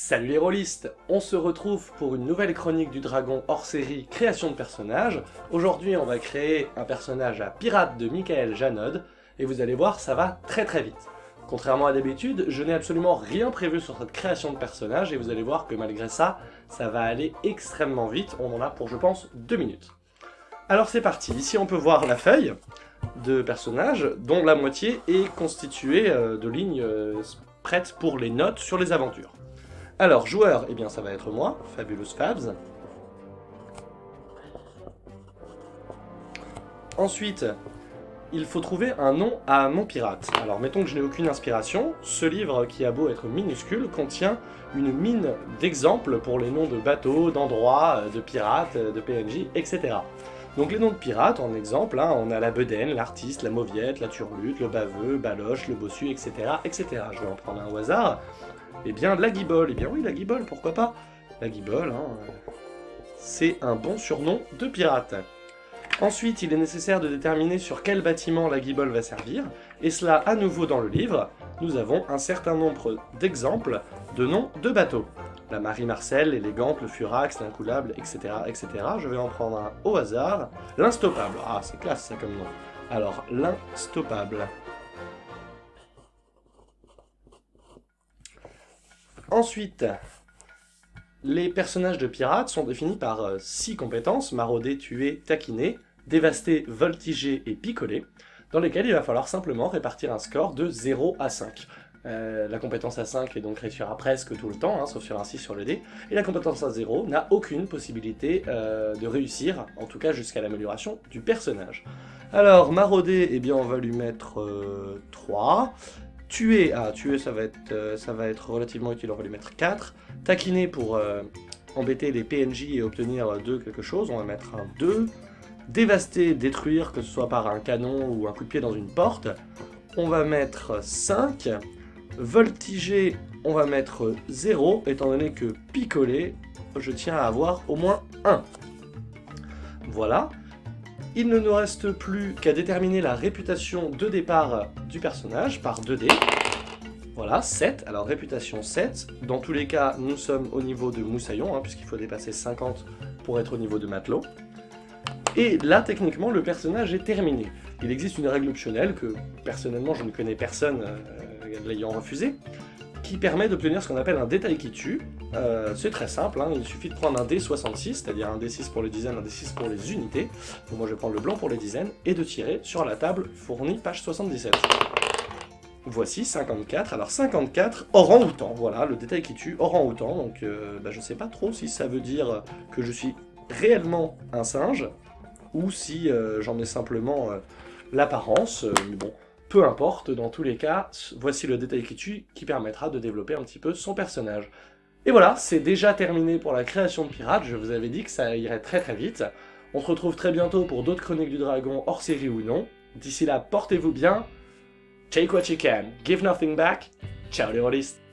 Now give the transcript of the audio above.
Salut les rôlistes On se retrouve pour une nouvelle chronique du dragon hors série création de personnages. Aujourd'hui on va créer un personnage à pirate de Michael Janod, et vous allez voir ça va très très vite. Contrairement à d'habitude, je n'ai absolument rien prévu sur cette création de personnage, et vous allez voir que malgré ça, ça va aller extrêmement vite, on en a pour je pense deux minutes. Alors c'est parti, ici on peut voir la feuille de personnage, dont la moitié est constituée euh, de lignes euh, prêtes pour les notes sur les aventures. Alors, joueur, eh bien ça va être moi, Fabulous Fabs. Ensuite, il faut trouver un nom à mon pirate. Alors, mettons que je n'ai aucune inspiration, ce livre, qui a beau être minuscule, contient une mine d'exemples pour les noms de bateaux, d'endroits, de pirates, de PNJ, etc. Donc les noms de pirates, en exemple, hein, on a la bedaine, l'artiste, la mauviette, la turlute, le baveux, baloche, le bossu, etc., etc. Je vais en prendre un au hasard. Eh bien, la guibole. Eh bien oui, la guibole, pourquoi pas? La guibole, hein, c'est un bon surnom de pirate. Ensuite, il est nécessaire de déterminer sur quel bâtiment la guibole va servir, et cela à nouveau dans le livre, nous avons un certain nombre d'exemples de noms de bateaux. La Marie Marcel, l'élégante, le Furax, l'incoulable, etc., etc. Je vais en prendre un au hasard. L'instoppable. Ah, c'est classe ça comme nom. Alors, l'instoppable. Ensuite, les personnages de pirates sont définis par 6 euh, compétences, marauder, tuer, taquiner, dévaster, voltiger et picoler, dans lesquelles il va falloir simplement répartir un score de 0 à 5. Euh, la compétence à 5 est donc réussira presque tout le temps, hein, sauf sur un 6 sur le dé, et la compétence à 0 n'a aucune possibilité euh, de réussir, en tout cas jusqu'à l'amélioration du personnage. Alors, marauder, eh bien on va lui mettre 3, Tuer, ah, tuer ça va, être, euh, ça va être relativement utile, on va lui mettre 4. Taquiner pour euh, embêter les PNJ et obtenir 2 quelque chose, on va mettre un 2. Dévaster, détruire, que ce soit par un canon ou un coup de pied dans une porte, on va mettre 5. Voltiger, on va mettre 0, étant donné que picoler, je tiens à avoir au moins 1. Voilà. Il ne nous reste plus qu'à déterminer la réputation de départ du personnage par 2D. Voilà, 7. Alors réputation 7. Dans tous les cas, nous sommes au niveau de Moussaillon, hein, puisqu'il faut dépasser 50 pour être au niveau de Matelot. Et là, techniquement, le personnage est terminé. Il existe une règle optionnelle que, personnellement, je ne connais personne euh, l'ayant refusé, qui permet d'obtenir ce qu'on appelle un détail qui tue. Euh, c'est très simple, hein. il suffit de prendre un D66, c'est-à-dire un D6 pour les dizaines, un D6 pour les unités. Moi je vais prendre le blanc pour les dizaines, et de tirer sur la table fournie, page 77. Voici 54, alors 54, orang-outan, voilà, le détail qui tue, orang-outan, donc euh, bah, je sais pas trop si ça veut dire que je suis réellement un singe, ou si euh, j'en ai simplement l'apparence, mais bon, peu importe, dans tous les cas, voici le détail qui tue qui permettra de développer un petit peu son personnage. Et voilà, c'est déjà terminé pour la création de Pirates, je vous avais dit que ça irait très très vite. On se retrouve très bientôt pour d'autres Chroniques du Dragon, hors série ou non. D'ici là, portez-vous bien, take what you can, give nothing back, ciao les rôlistes